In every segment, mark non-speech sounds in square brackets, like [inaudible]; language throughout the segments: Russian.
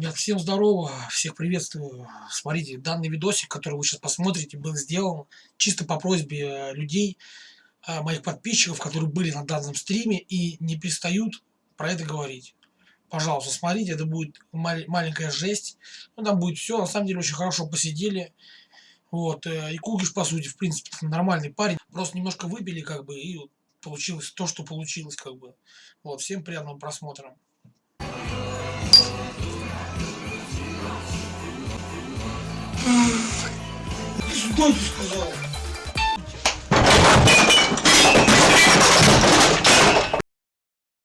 ребят, всем здорово, всех приветствую. Смотрите, данный видосик, который вы сейчас посмотрите, был сделан чисто по просьбе э, людей, э, моих подписчиков, которые были на данном стриме и не перестают про это говорить. Пожалуйста, смотрите, это будет мал маленькая жесть. Ну, там будет все, на самом деле очень хорошо посидели. Вот, э, и Кугиш, по сути, в принципе, нормальный парень. Просто немножко выпили, как бы, и получилось то, что получилось, как бы. Вот, всем приятного просмотра. Сюда ты сказал.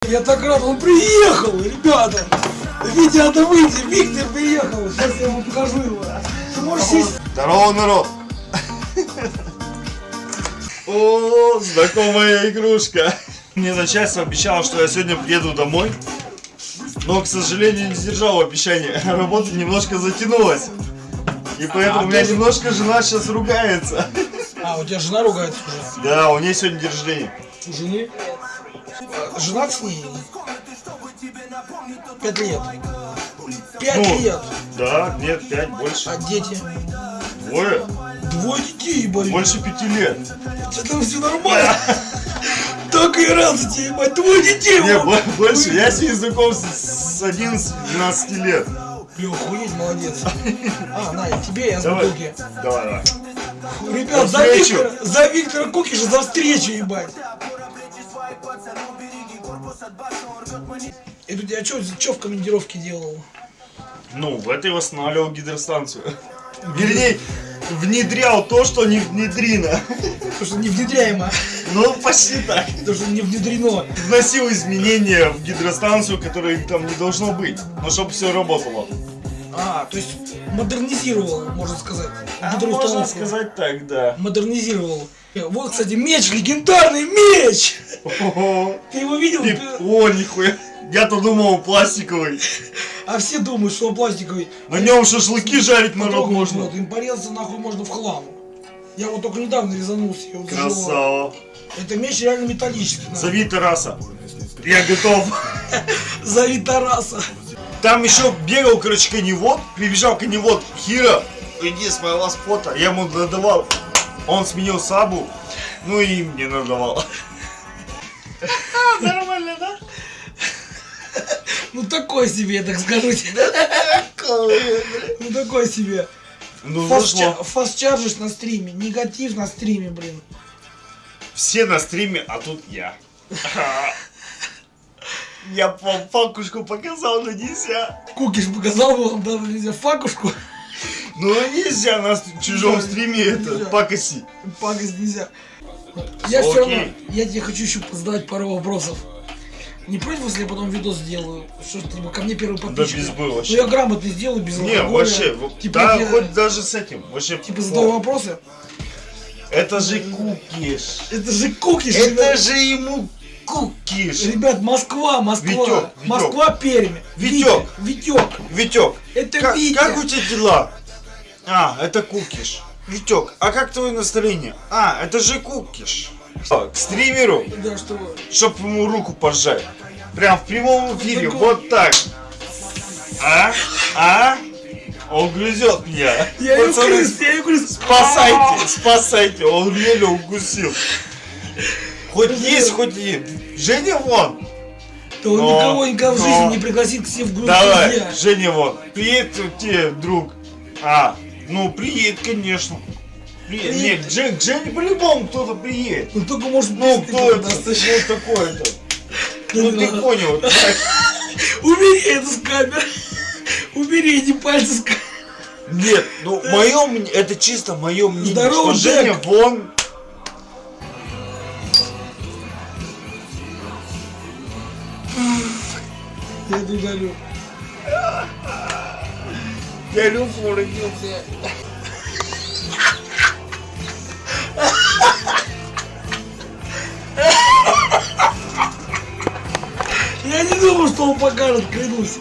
Я так рад, он приехал, ребята. Витя, надо выйти, Виктор приехал. Сейчас я ему покажу его. Ты можешь сесть? Здорово, народ! О, знакомая игрушка. Мне начальство обещало, что я сегодня приеду домой. Но, к сожалению, не сдержал обещания. Работа немножко затянулась. И поэтому А, у меня ты- немножко жена сейчас ругается. А, у тебя жена ругается уже? Да, у нее сегодня день рождения. У жены? А, Женат с ней? Пять лет. Пять Ну. лет. Да, нет, пять, больше. А дети? Двое? Двое детей, Борис. Больше пяти лет. Это все нормально. Так и рад за тебя, ебать. Двое детей. Не, вот. бо- больше. Я с ней знаком с с 11-12 лет. Бля, охуеть, молодец. А, на, и тебе я с бутылки. Давай, давай. Ребят, за. Виктора, за Виктора Кукиша, за встречу, ебать. Это у тебя что в командировке делал? Ну, в этой восстанавливал гидростанцию. Вернее, внедрял то, что не внедрено. Потому что не внедряемо. Ну, почти так. Потому что не внедрено. Вносил изменения в гидростанцию, которые там не должно быть. Но чтобы все работало. А, то есть модернизировал, можно сказать. А можно сказать так, да. Модернизировал. Вот, кстати, меч, легендарный меч! Ого. Ты его видел? И- О, нихуя. Я-то думал, он пластиковый. А все думают, что он пластиковый. На нем шашлыки жарить народ можно. Вот, им порезаться нахуй можно в хлам. Я вот только недавно резанулся. я вот. Красава. Это меч реально металлический. нахуй. Зови Тараса. Я готов. [laughs] Зови Тараса. Там еще бегал, короче, коневод, прибежал коневод, Хира, иди с моего фото, я ему надавал, он сменил сабу, ну и мне надавал. [laughs] Нормально, да? Ну такой себе, так скажите. Ну такой себе. Ну фастчаржишь на стриме. Негатив на стриме, блин. Все на стриме, а тут я. [laughs] Я по факушку показал, но нельзя. Кукиш показал вам даже нельзя факушку. Ну нельзя на чужом стриме это покоси. Пакость нельзя. Я все равно, я тебе хочу еще задать пару вопросов. Не против, если я потом видос сделаю? Что ж ты ко мне первый подписчик? без бы Ну вообще. я грамотно сделаю, без Не, алкоголя. вообще, Типа, да, я- хоть даже с этим. Вообще, Типа задаю вопросы. Это же кукиш. Это же кукиш, Это ребят. же ему кукиш. Ребят, Москва, Москва. Витек, Витек. Москва, Пермь. Витек. Витек. Витек, Это как, Витя. как у тебя дела? А, это кукиш. Витек, а как твое настроение? А, это же кукиш. Что, К стримеру, Да, что чтоб ему руку пожать. Прям в прямом эфире, вот так. А? А? Он грызет меня. Я Пацаны, крыс, я ее крыс. Спасайте, спасайте, он еле укусил. Хоть есть, хоть нет. Женя вон. Да он Но, никого никогда в но. жизни не пригласит к себе в группу Давай, друзья. Женя вон. Приедет тебе, друг. А, ну приедет, конечно. Приедет. Приедет. Нет, к Жен- к Жене по-любому кто-то приедет. Ну только может Ну, ты кто это? Ну, такое-то. Ну, ты Да. понял. [laughs] Убери это с камеры. Убери эти пальцы с камеры. Нет, ну, мое мнение, это чисто мое мнение, Здорово, что Женя вон... Я это удалю. Я Люфу родился. Он покажет, клянусь.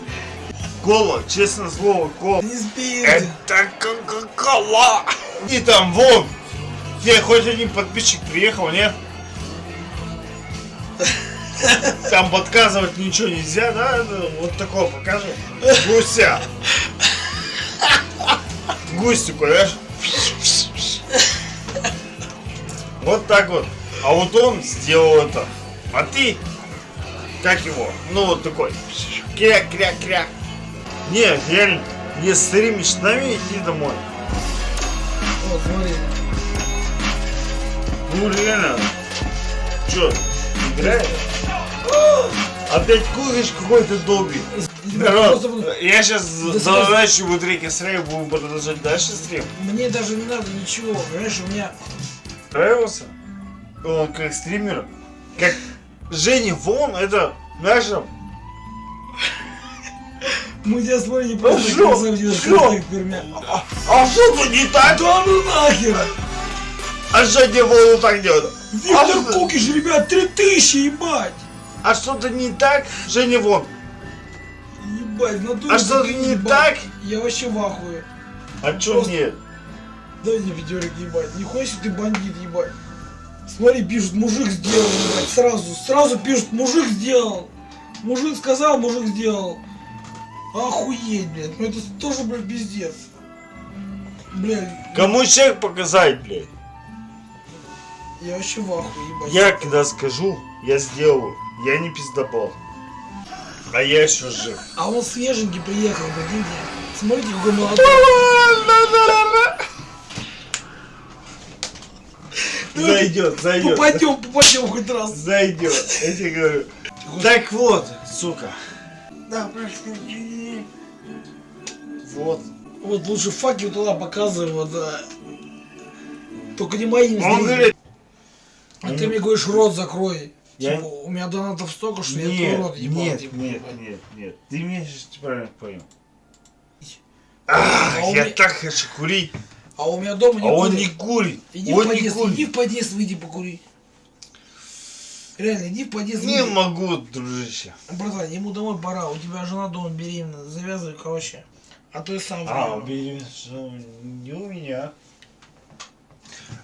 Кола, честно слово, кола. Не спит. Это кока-кола. И там вон. Тебе хоть один подписчик приехал, нет? Там подказывать ничего нельзя, да? Вот такого покажи. Гуся. Гусь такой, знаешь? Вот так вот. А вот он сделал это. А ты, как его? Ну вот такой. Кря-кря-кря. Не, реально, не стримишь с нами иди домой. Вот, смотри. Ну реально. Чё, играешь? Опять куришь какой-то долбик. Народ, я сейчас Да заворачиваю батарейки стрим, будем продолжать дальше стрим. Мне даже не надо ничего, понимаешь, у меня... Нравился? Он как стример. Как Женя Вон, это наша... Мы тебя не просто шо? красавчик, Шо? красавчик пермя. А, а что-то не так? Да ну нахер! А Женя Вон вот так делает? А Виктор что- Кукиш, ребят, 3000, ебать! А что-то не так? Женя Вон. Ебать, в натуре А что-то не ебать. так? Я вообще в ахуе. А чё Просто- нет? Дай мне видеорик ебать. Нихуя себе ты бандит ебать. Смотри, пишут, мужик сделал, ебать. Сразу, сразу пишут, мужик сделал. Мужик сказал, мужик сделал. Охуеть, блядь. Ну это тоже, блядь, пиздец. Блядь, Кому чек показать, блядь? я вообще в ахуе, ебать. Я когда скажу, я сделаю. Я не пиздобол. А я еще жив. А он свеженький приехал, прикиньте. Смотрите, какой молодой. Зайдет, зайдет. Попадем, попадем хоть раз. Зайдет. Я тебе говорю. Так вот, сука. Да, прости. Вот. Вот лучше факел туда показывай, вот, да. Только не моим Он говорит, А ты мне говоришь, рот закрой. Я- Типа, у меня донатов столько, что я нет, твой рот ебал. нет, типа, нет, ебать. нет, нет. Ты меня сейчас правильно понял. А Ах, у я меня- так хочу курить. А у меня дома не А он курят. не курит. Иди в Он не подъезд, иди курит. в подъезд, выйди покури. Реально, иди в подъезд, Не выйди. могу, дружище. Братан, ему домой пора, у тебя жена дома беременна, завязывай, короче. А то я сам А, беременность не у меня.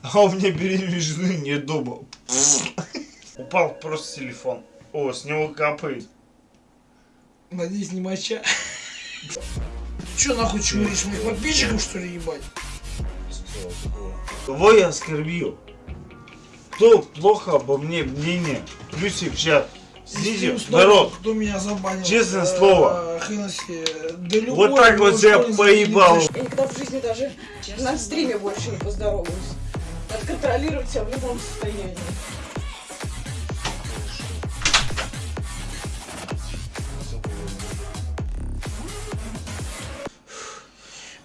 А у меня беременной жены нет дома. [laughs] Упал просто телефон. О, с него капает. Надеюсь, не моча. [laughs] Че нахуй чмыришь моих подписчиков, что ли, ебать? Кого я оскорбил? Кто плохо обо мне мнение? Плюсик. Сидите, Если снова народ. Кто меня забанил? Честное э, слово. Да любой, Вот так вот школьник поебал. Я никогда в жизни даже на стриме больше не поздороваюсь. Надо контролировать себя в любом состоянии.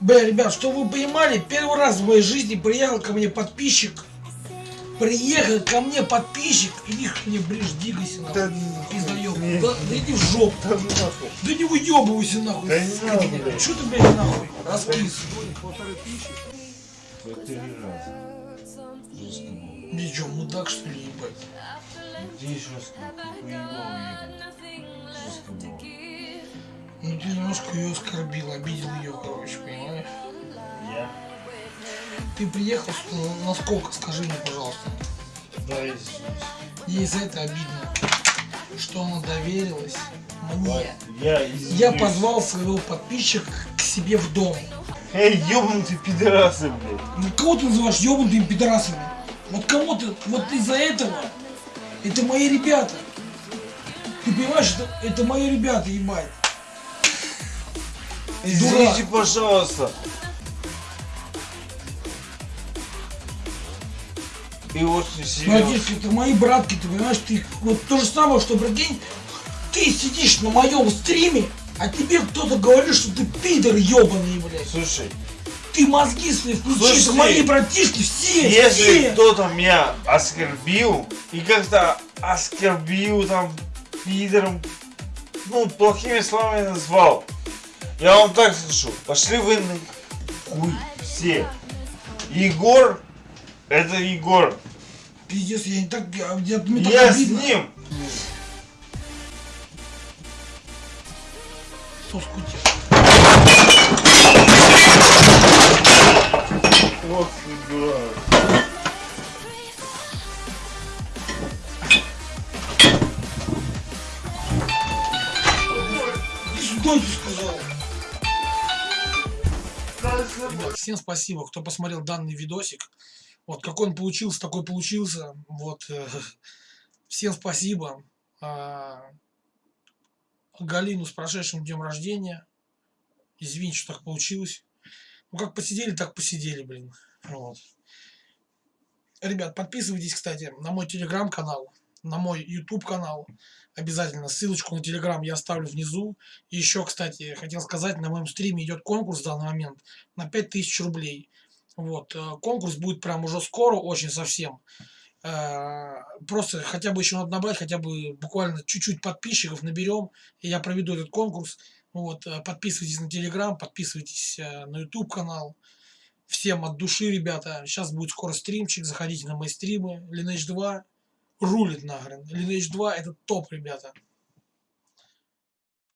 Бля, ребят, что вы понимали, первый раз в моей жизни приехал ко мне подписчик. Приехал ко мне подписчик, иди к мне ближе, двигайся Да нахуй. ну, Пиздаёб. не. Да, да иди в жопу. Да ну. Да не выебывайся нахуй. Да не надо, блядь. Что ты, блядь, нахуй? Раскис. Четыре раза. Жестко было. Ты чё, мудак что ли, ебать? Где. Жестко было. Ну ты немножко ее оскорбил, обидел ее, короче? Ты приехал на сколько, скажи мне, пожалуйста. Да. Ей за это обидно, что она доверилась мне. Я. Я позвал своего подписчика к себе в дом. Эй, ёбнутый пидорасы, блядь. Ну кого ты называешь ебанутыми пидорасами? Вот кого ты, вот из-за этого, это мои ребята. Ты понимаешь, это, это мои ребята, ебать. Извините, пожалуйста. И очень серьезно. Молодец, это мои братки, ты понимаешь, ты вот то же самое, что, прикинь, ты сидишь на моем стриме, а тебе кто-то говорит, что ты пидор ебаный, блядь. Слушай, Ты мозги свои включи, Слушай, мои братишки, все, если все. кто-то меня оскорбил и как-то оскорбил там пидором, ну, плохими словами назвал, я вам так скажу, пошли вы на хуй все. Егор, это Егор. Пиздец, я не так... Я, я, мне я обидно. с ним. Соску Вот сюда. Что ты сказал? Ребят, всем спасибо, кто посмотрел данный видосик. Вот какой он получился, такой получился. Вот. э, [laughs] Всем спасибо. А, Галину с прошедшим днем рождения. Извините, что так получилось. Ну, как посидели, так посидели, блин. Вот. Ребят, подписывайтесь, кстати, на мой телеграм-канал, на мой YouTube канал. Обязательно ссылочку на телеграм я оставлю внизу. И еще, кстати, хотел сказать, на моем стриме идет конкурс в данный момент на 5000 рублей. Вот, э, конкурс будет прям уже скоро, очень совсем. Э, Просто хотя бы еще надо набрать, хотя бы буквально чуть-чуть подписчиков наберем, и я проведу этот конкурс. Вот, э, подписывайтесь на Телеграм, подписывайтесь на YouTube канал. Всем от души, ребята. Сейчас будет скоро стримчик, заходите на мои стримы. Lineage 2 рулит нахрен. Lineage 2 это топ, ребята.